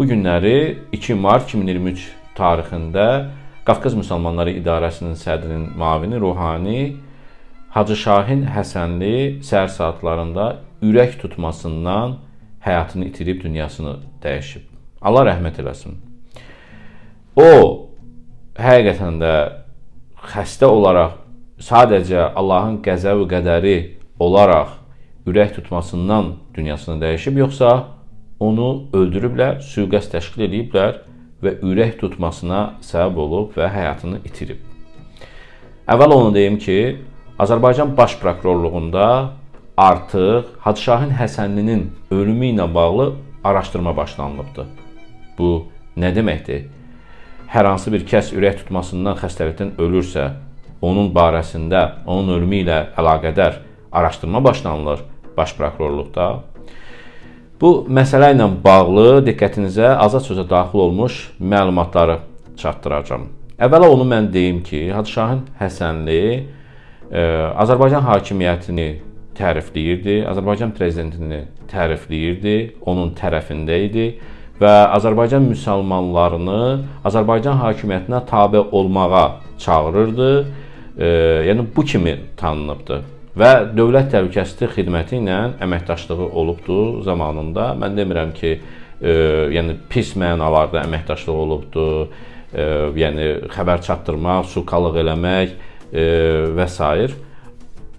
Bu günləri 2 mart 2023 tarixində Qafqaz Müsəlmanları İdarəsinin sədrinin müavini Ruhani Hacı Şahin Həsənli səhər saatlarında ürək tutmasından həyatını itirib dünyasını dəyişib. Allah rəhmət eləsin. O həqiqətən də xəstə olaraq sadəcə Allahın qəzəb və qədəri olaraq ürək tutmasından dünyasını dəyişib, yoxsa onu öldürüblər, sui-qəsd təşkil ediblər və ürək tutmasına səbəb olub və həyatını itirib. Əvvəl onu deyim ki, Azərbaycan Baş Prokurorluğunda artıq Hacı Şahin Həsənlinin ölümü ilə bağlı araşdırma başlanılıbdır. Bu nə deməkdir? Hər hansı bir kəs ürək tutmasından xəstəlikdən ölürsə, onun barəsində, onun ölümü ilə əlaqədar araşdırma başlanılır Baş Prokurorluqda. Bu məsələ ilə bağlı diqqətinizə azad sözə daxil olmuş məlumatları çatdıracağam. Əvvəla onu mən deyim ki, Hacı Şahin Həsənli ə, e, Azərbaycan hakimiyyətini tərifləyirdi, Azərbaycan prezidentini tərifləyirdi, onun tərəfində idi və Azərbaycan müsəlmanlarını Azərbaycan hakimiyyətinə tabe olmağa çağırırdı. E, yəni bu kimi tanınıbdı və Dövlət Təhlükəsizlik Xidməti ilə əməkdaşlığı olubdu zamanında. Mən demirəm ki, e, yəni pis mənalarda əməkdaşlıq olubdu. E, yəni xəbər çatdırmaq, sukalıq eləmək e, və s.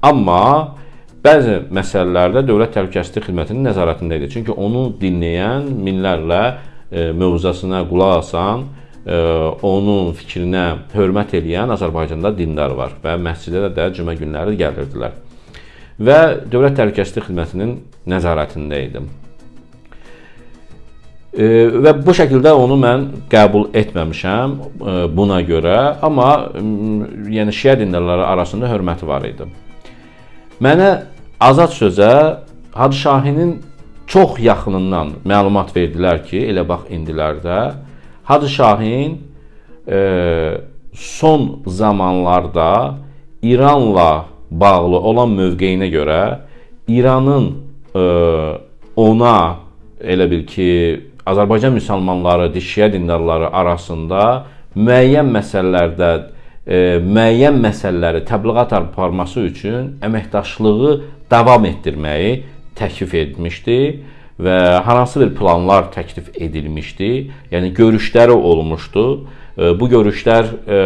Amma bəzi məsələlərdə Dövlət Təhlükəsizlik Xidmətinin nəzarətində idi. Çünki onu dinləyən minlərlə e, mövzusuna qulaq asan onun fikrinə hörmət eləyən Azərbaycanda dindar var və məscidə də cümə günləri gəlirdilər. Və Dövlət Təhlükəsizlik Xidmətinin nəzarətində idim. Və bu şəkildə onu mən qəbul etməmişəm buna görə, amma yəni şiə dindarları arasında hörməti var idi. Mənə azad sözə Hacı Şahinin çox yaxınından məlumat verdilər ki, elə bax indilərdə Hacı Şahin e, son zamanlarda İranla bağlı olan mövqeyinə görə İranın e, ona elə bil ki, Azərbaycan müsəlmanları, şiə dindarları arasında müəyyən məsələlərdə e, müəyyən məsələləri təbliğat aparması üçün əməkdaşlığı davam etdirməyi təklif etmişdi və hansı bir planlar təklif edilmişdi. Yəni görüşləri olmuşdu. E, bu görüşlər e,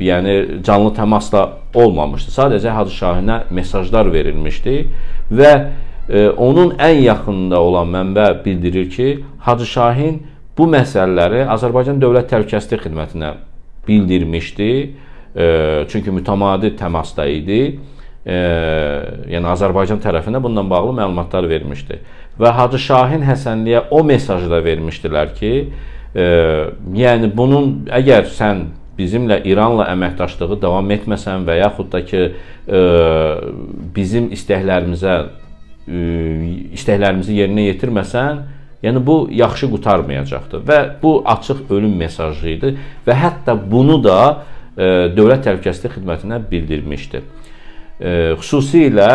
yəni canlı təmasla olmamışdı. Sadəcə Hacı Şahinə mesajlar verilmişdi və e, onun ən yaxınında olan mənbə bildirir ki, Hacı Şahin bu məsələləri Azərbaycan Dövlət Təhlükəsizlik Xidmətinə bildirmişdi. Çünki mütəmadi təmasda idi e, yəni Azərbaycan tərəfinə bununla bağlı məlumatlar vermişdi. Və Hacı Şahin Həsənliyə o mesajı da vermişdilər ki, e, yəni bunun əgər sən bizimlə İranla əməkdaşlığı davam etməsən və yaxud da ki e, bizim istəklərimizə e, istəklərimizi yerinə yetirməsən, yəni bu yaxşı qutarmayacaqdır və bu açıq ölüm mesajı idi və hətta bunu da e, Dövlət Təhlükəsizlik Xidmətinə bildirmişdi. Xüsusilə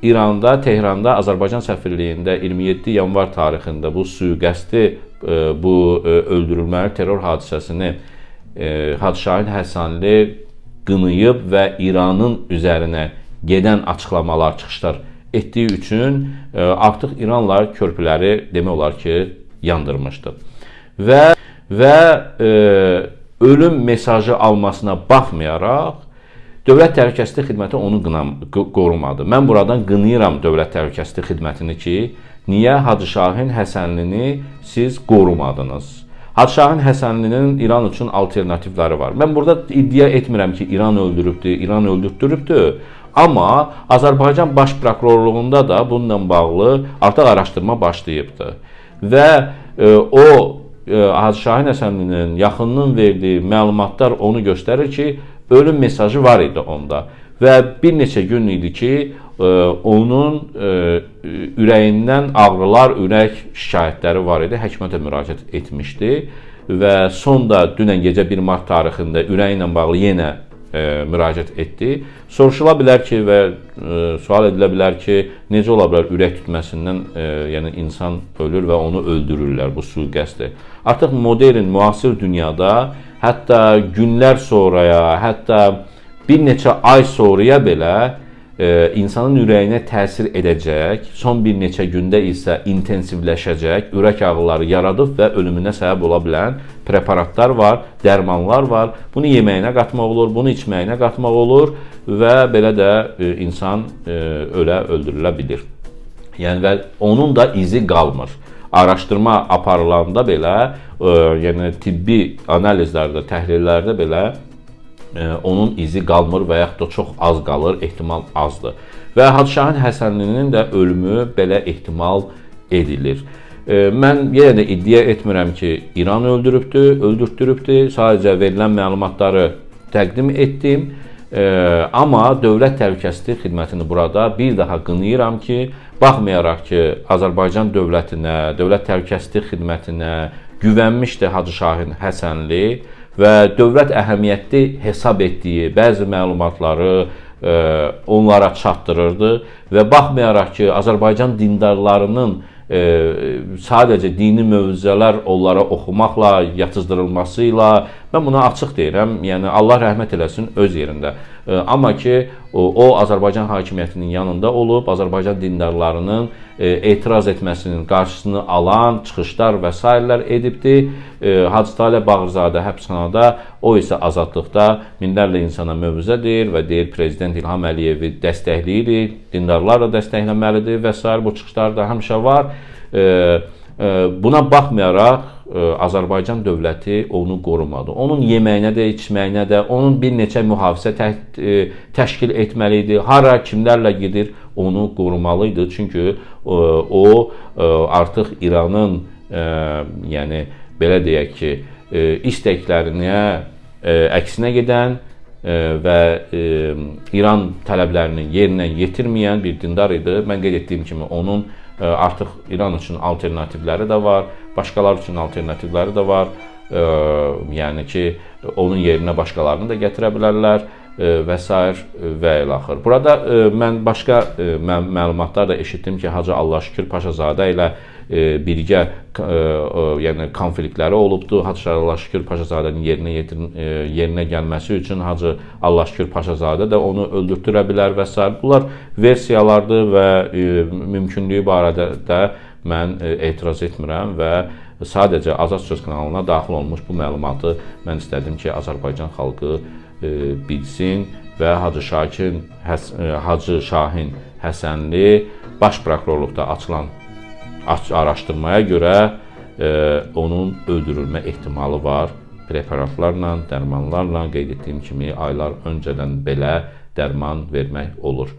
İranda, Tehranda, Azərbaycan səfirliyində 27 yanvar tarixində bu sui-qəsdi, bu öldürülməli terror hadisəsini Hacı Şahin Həsənli qınıyıb və İranın üzərinə gedən açıqlamalar, çıxışlar etdiyi üçün artıq İranla körpüləri demək olar ki, yandırmışdı. Və və e, ölüm mesajı almasına baxmayaraq Dövlət Təhlükəsizlik Xidməti onu qınam, qorumadı. Mən buradan qınayıram Dövlət Təhlükəsizlik Xidmətini ki, niyə Hacı Şahin Həsənlini siz qorumadınız? Hacı Şahin Həsənlinin İran üçün alternativləri var. Mən burada iddia etmirəm ki, İran öldürübdü, İran öldürtdürübdü. Amma Azərbaycan Baş Prokurorluğunda da bununla bağlı artıq araşdırma başlayıbdı. Və e, o e, Hacı Həsənlinin yaxınının verdiyi məlumatlar onu göstərir ki, ölüm mesajı var idi onda və bir neçə gün idi ki, onun e, ürəyindən ağrılar, ürək şikayətləri var idi. Həkimə də müraciət etmişdi və sonda dünən gecə 1 mart tarixində ürəyi ilə bağlı yenə e, müraciət etdi. Soruşula bilər ki və e, sual edilə bilər ki, necə ola bilər ürək tutmasından, e, yəni insan ölür və onu öldürürlər bu sui-qəsdi. Artıq modern, müasir dünyada hətta günlər sonraya, hətta bir neçə ay sonraya belə insanın ürəyinə təsir edəcək, son bir neçə gündə isə intensivləşəcək, ürək ağrıları yaradıb və ölümünə səbəb ola bilən preparatlar var, dərmanlar var. Bunu yeməyinə qatmaq olur, bunu içməyinə qatmaq olur və belə də e, insan e, ölə öldürülə bilir. Yəni və onun da izi qalmır. Araşdırma aparılanda belə, e, yəni tibbi analizlərdə, təhlillərdə belə onun izi qalmır və yaxud da çox az qalır, ehtimal azdır. Və Hacı Şahin Həsənlinin də ölümü belə ehtimal edilir. Mən yenə də iddia etmirəm ki, İran öldürübdü, öldürtdürübdü. Sadəcə verilən məlumatları təqdim etdim. Amma Dövlət Təhlükəsizlik Xidmətini burada bir daha qınayıram ki, baxmayaraq ki, Azərbaycan dövlətinə, Dövlət Təhlükəsizlik Xidmətinə güvənmişdi Hacı Şahin Həsənli və dövlət əhəmiyyətli hesab etdiyi bəzi məlumatları e, onlara çatdırırdı və baxmayaraq ki, Azərbaycan dindarlarının sadəcə dini mövzələr onlara oxumaqla, yatızdırılması ilə mən buna açıq deyirəm. Yəni Allah rəhmət eləsin öz yerində. Amma ki, o, o Azərbaycan hakimiyyətinin yanında olub, Azərbaycan dindarlarının e, etiraz etməsinin qarşısını alan çıxışlar və sairələr edibdi. Hacı Talib Bağırzadə həbsxanada, o isə azadlıqda minlərlə insana mövzədir və deyir prezident İlham Əliyevi dəstəkləyirik, dindarlar da dəstəkləməlidir və s. bu çıxışlar da həmişə var. E, e, buna baxmayaraq Azərbaycan dövləti onu qorumadı. Onun yeməyinə də, içməyinə də, onun bir neçə mühafizə tə təşkil etməli idi. Hara, kimlərlə gedir, onu qorumalı idi. Çünki o artıq İranın, yəni belə deyək ki, istəklərinə əksinə gedən və İran tələblərini yerinə yetirməyən bir dindar idi. Mən qeyd etdiyim kimi onun Artıq İran üçün alternativləri də var, başqalar üçün alternativləri də var. Yəni ki, onun yerinə başqalarını da gətirə bilərlər və s. və ilə axır. Burada mən başqa məlumatlar da eşitdim ki, Hacı Allahşükür Paşazadə ilə birgə yəni konfliktləri olubdu. Hacı Allahşükür Paşazadənin yerinə yetirin, yerinə gəlməsi üçün Hacı Allahşükür Paşazadə də onu öldürtdürə bilər və s. Bunlar versiyalardır və mümkünlüyü barədə də mən etiraz etmirəm və sadəcə Azad Söz kanalına daxil olmuş bu məlumatı mən istədim ki, Azərbaycan xalqı bilsin və Hacı Şakin Hacı Şahin Həsənli baş prokurorluqda açılan araşdırmaya görə onun öldürülmə ehtimalı var. Preparatlarla, dərmanlarla qeyd etdiyim kimi aylar öncədən belə dərman vermək olur.